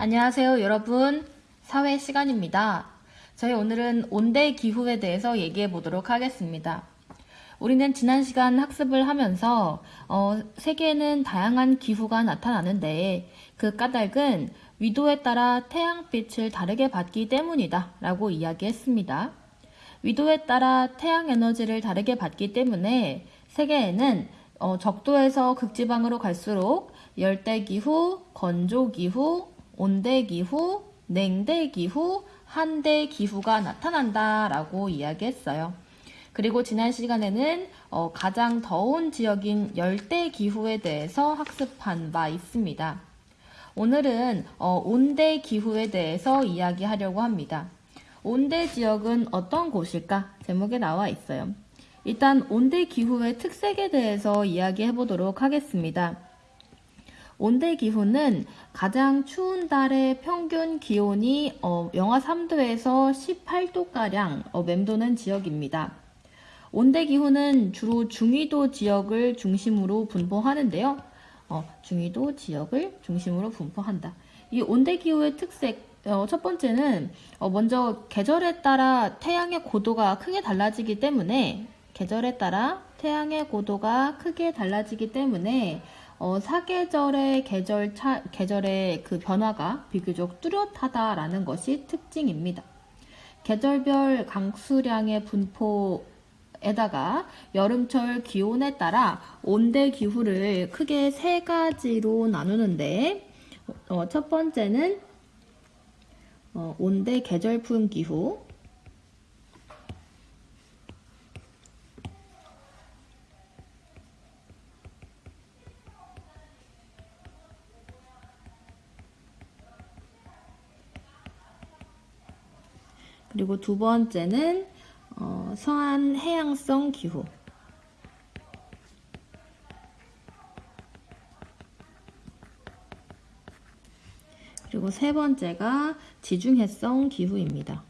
안녕하세요 여러분. 사회 시간입니다. 저희 오늘은 온대 기후에 대해서 얘기해 보도록 하겠습니다. 우리는 지난 시간 학습을 하면서 어, 세계에는 다양한 기후가 나타나는데 그 까닭은 위도에 따라 태양빛을 다르게 받기 때문이다 라고 이야기했습니다. 위도에 따라 태양 에너지를 다르게 받기 때문에 세계에는 어, 적도에서 극지방으로 갈수록 열대기후, 건조기후, 온대기후, 냉대기후, 한대기후가 나타난다라고 이야기했어요. 그리고 지난 시간에는 어, 가장 더운 지역인 열대기후에 대해서 학습한 바 있습니다. 오늘은 어, 온대기후에 대해서 이야기하려고 합니다. 온대 지역은 어떤 곳일까? 제목에 나와 있어요. 일단 온대 기후의 특색에 대해서 이야기해 보도록 하겠습니다. 온대 기후는 가장 추운 달의 평균 기온이 어, 영하 3도에서 18도가량 어, 맴도는 지역입니다. 온대 기후는 주로 중위도 지역을 중심으로 분포하는데요. 어, 중위도 지역을 중심으로 분포한다. 이 온대 기후의 특색 어, 첫 번째는 어, 먼저 계절에 따라 태양의 고도가 크게 달라지기 때문에 계절에 따라 태양의 고도가 크게 달라지기 때문에 어, 사계절의 계절 차, 계절의 그 변화가 비교적 뚜렷하다라는 것이 특징입니다. 계절별 강수량의 분포에다가 여름철 기온에 따라 온대 기후를 크게 세 가지로 나누는데 어, 첫 번째는 어, 온대 계절풍 기후 그리고 두 번째는 어, 서한 해양성 기후 그리고 세 번째가 지중해성 기후입니다.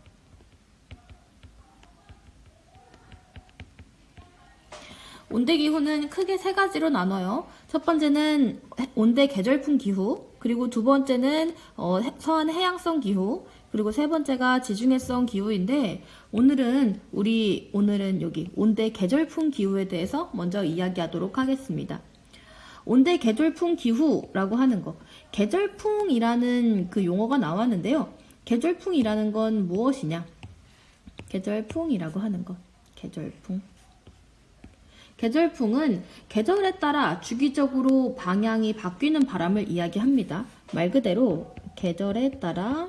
온대 기후는 크게 세 가지로 나눠요. 첫 번째는 온대 계절풍 기후, 그리고 두 번째는 어, 서한 해양성 기후, 그리고 세 번째가 지중해성 기후인데 오늘은 우리 오늘은 여기 온대 계절풍 기후에 대해서 먼저 이야기하도록 하겠습니다. 온대 계절풍 기후라고 하는 거. 계절풍이라는 그 용어가 나왔는데요. 계절풍이라는 건 무엇이냐? 계절풍이라고 하는 것. 계절풍. 계절풍은 계절에 따라 주기적으로 방향이 바뀌는 바람을 이야기합니다. 말 그대로 계절에 따라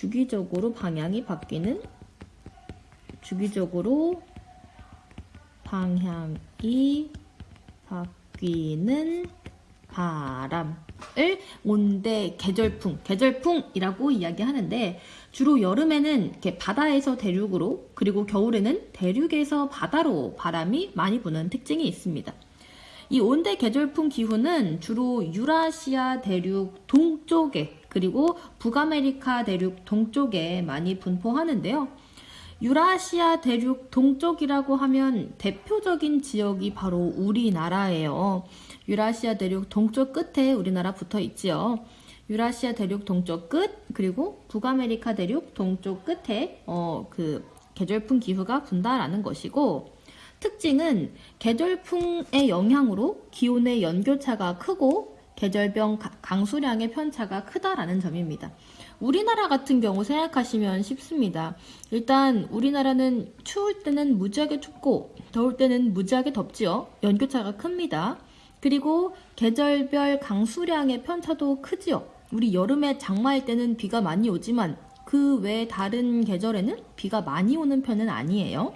주기적으로 방향이 바뀌는 주기적으로 방향이 바뀌는 바람을 온대 계절풍, 계절풍이라고 이야기하는데 주로 여름에는 이렇게 바다에서 대륙으로 그리고 겨울에는 대륙에서 바다로 바람이 많이 부는 특징이 있습니다. 이 온대 계절풍 기후는 주로 유라시아 대륙 동쪽에 그리고 북아메리카 대륙 동쪽에 많이 분포하는데요. 유라시아 대륙 동쪽이라고 하면 대표적인 지역이 바로 우리나라예요. 유라시아 대륙 동쪽 끝에 우리나라 붙어 있지요. 유라시아 대륙 동쪽 끝 그리고 북아메리카 대륙 동쪽 끝에 어, 그 계절풍 기후가 분다라는 것이고 특징은 계절풍의 영향으로 기온의 연교차가 크고 계절별 강수량의 편차가 크다라는 점입니다. 우리나라 같은 경우 생각하시면 쉽습니다. 일단 우리나라는 추울 때는 무지하게 춥고 더울 때는 무지하게 덥지요. 연교차가 큽니다. 그리고 계절별 강수량의 편차도 크지요. 우리 여름에 장마일 때는 비가 많이 오지만 그 외 다른 계절에는 비가 많이 오는 편은 아니에요.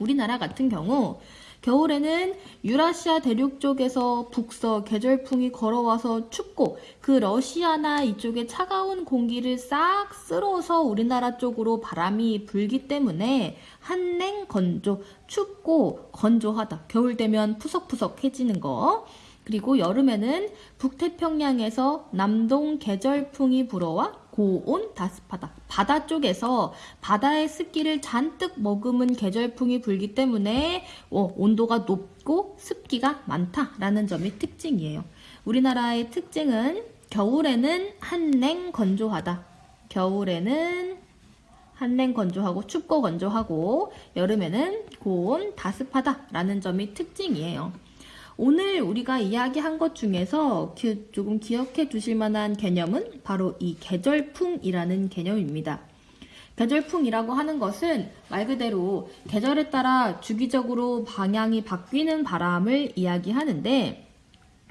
우리나라 같은 경우 겨울에는 유라시아 대륙 쪽에서 북서 계절풍이 걸어와서 춥고 그 러시아나 이쪽에 차가운 공기를 싹 쓸어서 우리나라 쪽으로 바람이 불기 때문에 한냉 건조 춥고 건조하다. 겨울 되면 푸석푸석해지는 거 그리고 여름에는 북태평양에서 남동 계절풍이 불어와 고온 다습하다. 바다 쪽에서 바다의 습기를 잔뜩 머금은 계절풍이 불기 때문에 어, 온도가 높고 습기가 많다라는 점이 특징이에요. 우리나라의 특징은 겨울에는 한냉 건조하다. 겨울에는 한냉 건조하고 춥고 건조하고 여름에는 고온 다습하다라는 점이 특징이에요. 오늘 우리가 이야기한 것 중에서 기- 조금 기억해 두실 만한 개념은 바로 이 계절풍이라는 개념입니다. 계절풍이라고 하는 것은 말 그대로 계절에 따라 주기적으로 방향이 바뀌는 바람을 이야기하는데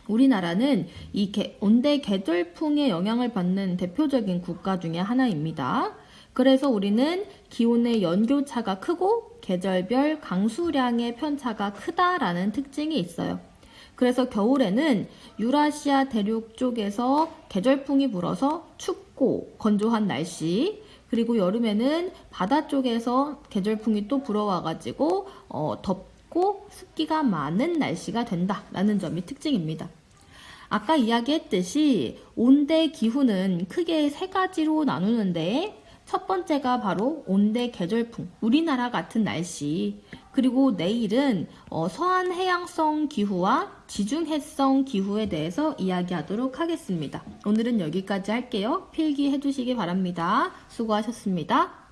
우리나라는 이 개- 온대 계절풍의 영향을 받는 대표적인 국가 중에 하나입니다. 그래서 우리는 기온의 연교차가 크고 계절별 강수량의 편차가 크다라는 특징이 있어요. 그래서 겨울에는 유라시아 대륙 쪽에서 계절풍이 불어서 춥고 건조한 날씨, 그리고 여름에는 바다 쪽에서 계절풍이 또 불어와가지고 어, 덥고 습기가 많은 날씨가 된다라는 점이 특징입니다. 아까 이야기했듯이 온대 기후는 크게 세 가지로 나누는데 첫 번째가 바로 온대 계절풍, 우리나라 같은 날씨. 그리고 내일은 어, 서한 해양성 기후와 지중해성 기후에 대해서 이야기하도록 하겠습니다. 오늘은 여기까지 할게요. 필기해 주시기 바랍니다. 수고하셨습니다.